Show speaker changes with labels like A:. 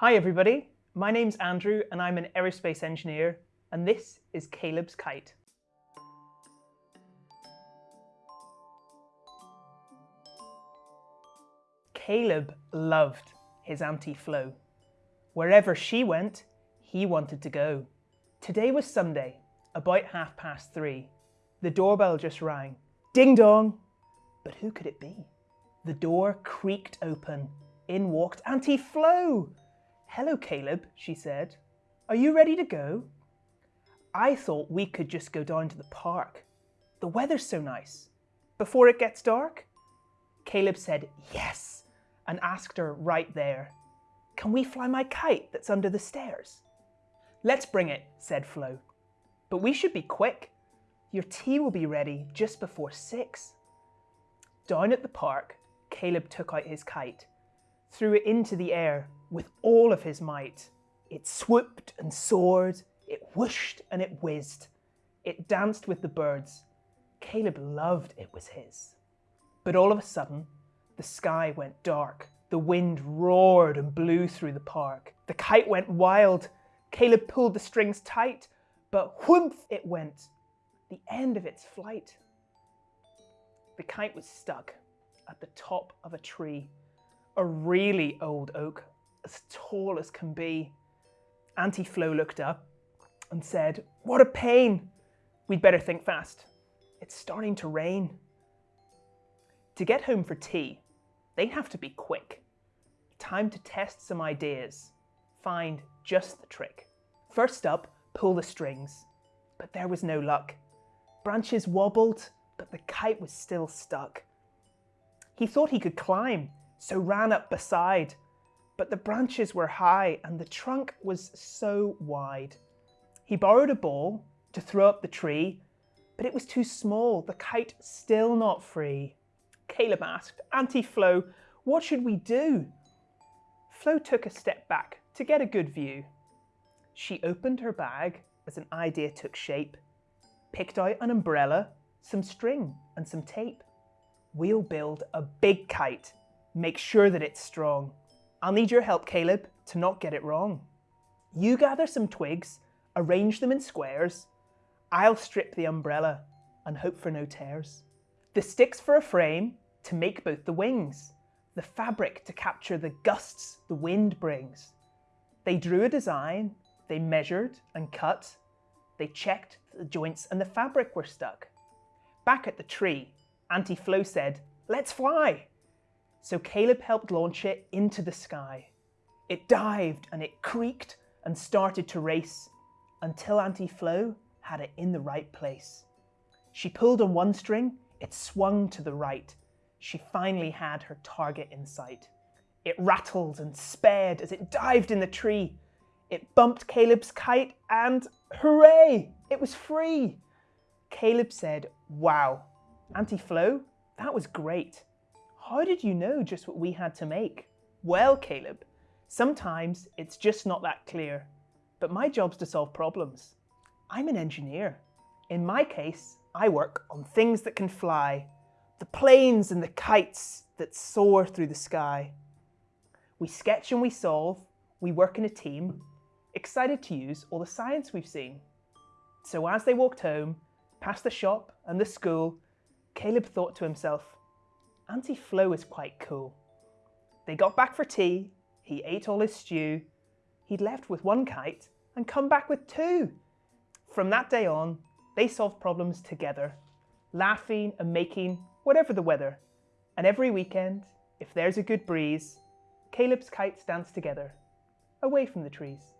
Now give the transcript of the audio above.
A: Hi everybody, my name's Andrew and I'm an aerospace engineer and this is Caleb's Kite. Caleb loved his Auntie Flo. Wherever she went, he wanted to go. Today was Sunday, about half past three. The doorbell just rang. Ding dong! But who could it be? The door creaked open. In walked Auntie Flo. Hello, Caleb, she said. Are you ready to go? I thought we could just go down to the park. The weather's so nice. Before it gets dark? Caleb said yes and asked her right there, Can we fly my kite that's under the stairs? Let's bring it, said Flo. But we should be quick. Your tea will be ready just before six. Down at the park, Caleb took out his kite, threw it into the air with all of his might. It swooped and soared, it whooshed and it whizzed. It danced with the birds. Caleb loved it was his. But all of a sudden, the sky went dark. The wind roared and blew through the park. The kite went wild. Caleb pulled the strings tight, but whoomph it went, the end of its flight. The kite was stuck at the top of a tree, a really old oak, as tall as can be. Auntie Flo looked up and said, What a pain! We'd better think fast. It's starting to rain. To get home for tea, they'd have to be quick. Time to test some ideas, find just the trick. First up, pull the strings. But there was no luck. Branches wobbled, but the kite was still stuck. He thought he could climb, so ran up beside. But the branches were high and the trunk was so wide. He borrowed a ball to throw up the tree, but it was too small, the kite still not free. Caleb asked, Auntie Flo, what should we do? Flo took a step back to get a good view. She opened her bag as an idea took shape, picked out an umbrella, some string and some tape. We'll build a big kite. Make sure that it's strong. I'll need your help, Caleb, to not get it wrong. You gather some twigs, arrange them in squares. I'll strip the umbrella and hope for no tears. The sticks for a frame to make both the wings. The fabric to capture the gusts the wind brings. They drew a design, they measured and cut. They checked that the joints and the fabric were stuck. Back at the tree, Auntie Flo said, let's fly. So Caleb helped launch it into the sky. It dived and it creaked and started to race until Auntie Flo had it in the right place. She pulled on one string, it swung to the right. She finally had her target in sight. It rattled and sped as it dived in the tree. It bumped Caleb's kite and hooray, it was free. Caleb said, wow, Auntie Flo, that was great. How did you know just what we had to make? Well, Caleb, sometimes it's just not that clear, but my job's to solve problems. I'm an engineer. In my case, I work on things that can fly, the planes and the kites that soar through the sky. We sketch and we solve, we work in a team, excited to use all the science we've seen. So as they walked home, past the shop and the school, Caleb thought to himself, Auntie Flo is quite cool. They got back for tea, he ate all his stew, he'd left with one kite and come back with two. From that day on, they solved problems together, laughing and making whatever the weather. And every weekend, if there's a good breeze, Caleb's kites dance together, away from the trees.